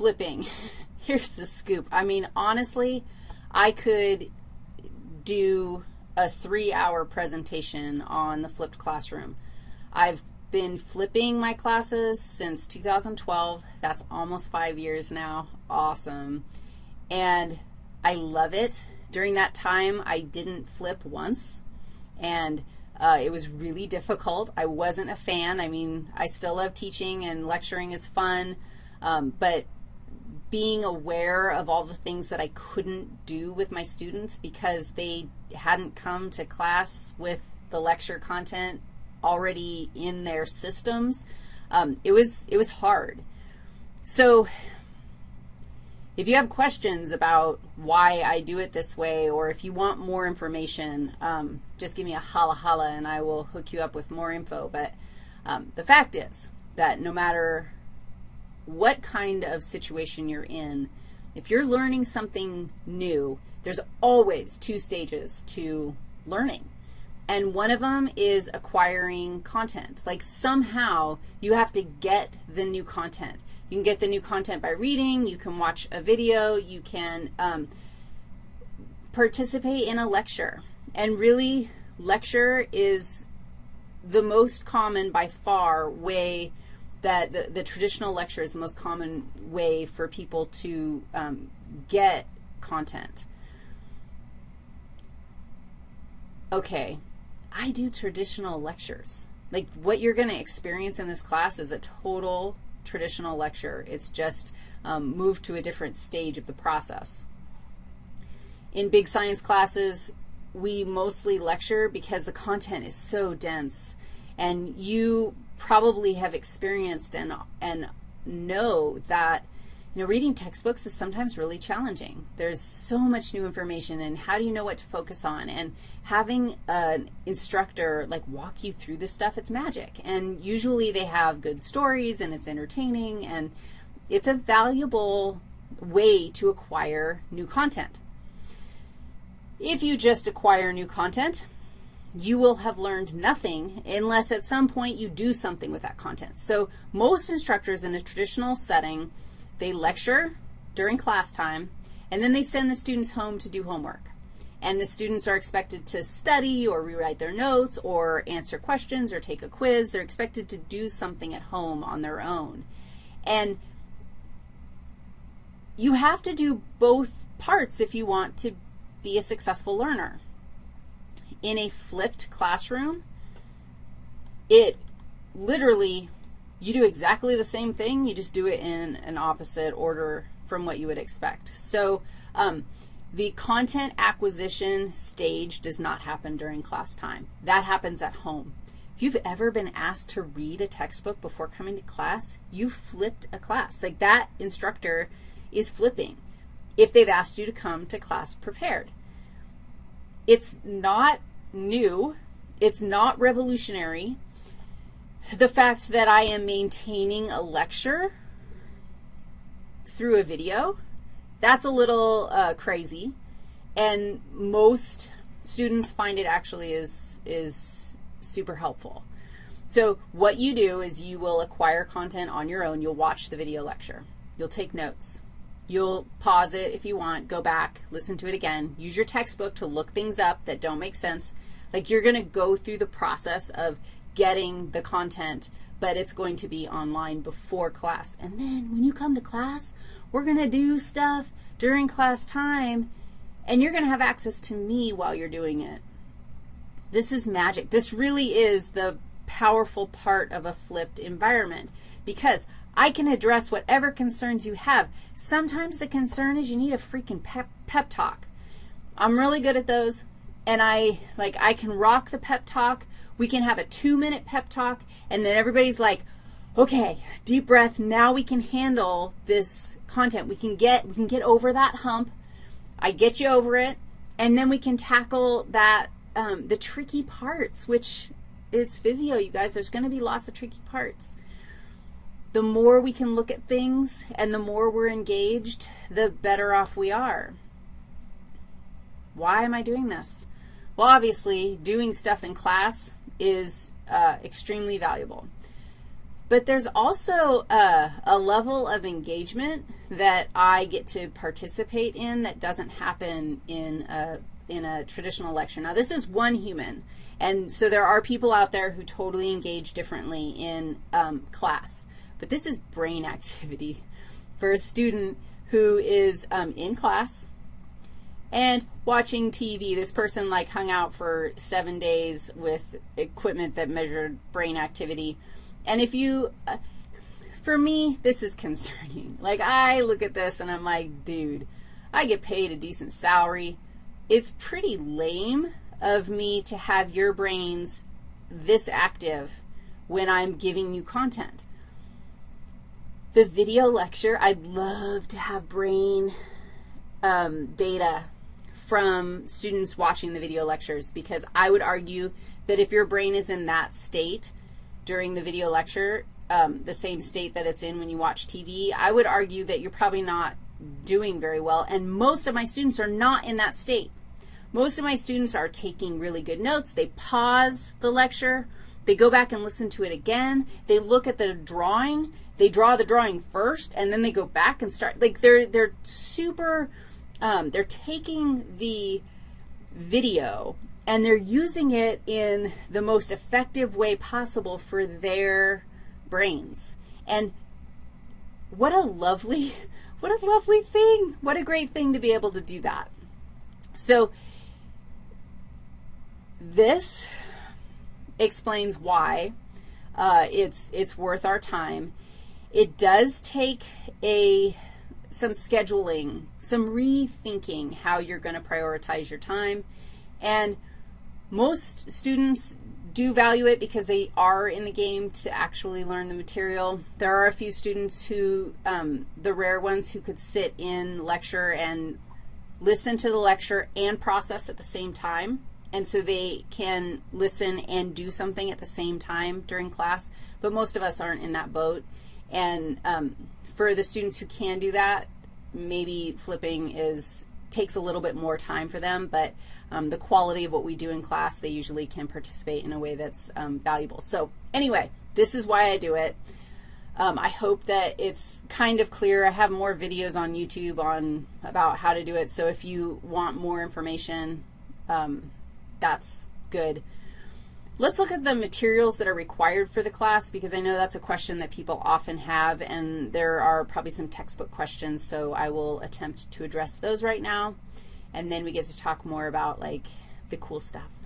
flipping. Here's the scoop. I mean, honestly, I could do a three-hour presentation on the flipped classroom. I've been flipping my classes since 2012. That's almost five years now. Awesome. And I love it. During that time, I didn't flip once, and uh, it was really difficult. I wasn't a fan. I mean, I still love teaching, and lecturing is fun, um, but being aware of all the things that I couldn't do with my students because they hadn't come to class with the lecture content already in their systems, um, it, was, it was hard. So if you have questions about why I do it this way or if you want more information, um, just give me a holla holla and I will hook you up with more info. But um, the fact is that no matter what kind of situation you're in, if you're learning something new, there's always two stages to learning. And one of them is acquiring content. Like somehow you have to get the new content. You can get the new content by reading. You can watch a video. You can um, participate in a lecture. And really, lecture is the most common by far way that the, the traditional lecture is the most common way for people to um, get content. Okay, I do traditional lectures. Like what you're going to experience in this class is a total traditional lecture. It's just um, moved to a different stage of the process. In big science classes, we mostly lecture because the content is so dense, and you probably have experienced and, and know that, you know, reading textbooks is sometimes really challenging. There's so much new information, and how do you know what to focus on? And having an instructor, like, walk you through this stuff, it's magic. And usually they have good stories, and it's entertaining, and it's a valuable way to acquire new content. If you just acquire new content, you will have learned nothing unless at some point you do something with that content. So most instructors in a traditional setting, they lecture during class time, and then they send the students home to do homework. And the students are expected to study or rewrite their notes or answer questions or take a quiz. They're expected to do something at home on their own. And you have to do both parts if you want to be a successful learner in a flipped classroom, it literally, you do exactly the same thing, you just do it in an opposite order from what you would expect. So um, the content acquisition stage does not happen during class time. That happens at home. If you've ever been asked to read a textbook before coming to class, you flipped a class. Like that instructor is flipping if they've asked you to come to class prepared. It's not new. It's not revolutionary. The fact that I am maintaining a lecture through a video, that's a little uh, crazy. And most students find it actually is, is super helpful. So what you do is you will acquire content on your own. You'll watch the video lecture. You'll take notes. You'll pause it if you want, go back, listen to it again. Use your textbook to look things up that don't make sense. Like you're going to go through the process of getting the content, but it's going to be online before class. And then when you come to class, we're going to do stuff during class time, and you're going to have access to me while you're doing it. This is magic. This really is the powerful part of a flipped environment because I can address whatever concerns you have. Sometimes the concern is you need a freaking pep, pep talk. I'm really good at those, and I, like, I can rock the pep talk. We can have a two-minute pep talk, and then everybody's like, okay, deep breath, now we can handle this content. We can get, we can get over that hump. I get you over it, and then we can tackle that, um, the tricky parts, which it's physio, you guys. There's going to be lots of tricky parts the more we can look at things and the more we're engaged, the better off we are. Why am I doing this? Well, obviously, doing stuff in class is uh, extremely valuable. But there's also a, a level of engagement that I get to participate in that doesn't happen in a, in a traditional lecture. Now, this is one human, and so there are people out there who totally engage differently in um, class. But this is brain activity for a student who is um, in class and watching TV. This person like hung out for seven days with equipment that measured brain activity. And if you, uh, for me, this is concerning. Like, I look at this and I'm like, dude, I get paid a decent salary. It's pretty lame of me to have your brains this active when I'm giving you content. The video lecture, I'd love to have brain um, data from students watching the video lectures because I would argue that if your brain is in that state, during the video lecture, um, the same state that it's in when you watch TV, I would argue that you're probably not doing very well, and most of my students are not in that state. Most of my students are taking really good notes. They pause the lecture. They go back and listen to it again. They look at the drawing. They draw the drawing first, and then they go back and start. Like, they're, they're super, um, they're taking the video and they're using it in the most effective way possible for their brains. And what a lovely, what a lovely thing. What a great thing to be able to do that. So this explains why uh, it's, it's worth our time. It does take a some scheduling, some rethinking how you're going to prioritize your time. And most students do value it because they are in the game to actually learn the material. There are a few students who, um, the rare ones who could sit in lecture and listen to the lecture and process at the same time. And so they can listen and do something at the same time during class. But most of us aren't in that boat. And um, for the students who can do that, maybe flipping is takes a little bit more time for them, but um, the quality of what we do in class, they usually can participate in a way that's um, valuable. So anyway, this is why I do it. Um, I hope that it's kind of clear. I have more videos on YouTube on about how to do it, so if you want more information, um, that's good. Let's look at the materials that are required for the class because I know that's a question that people often have, and there are probably some textbook questions, so I will attempt to address those right now, and then we get to talk more about, like, the cool stuff.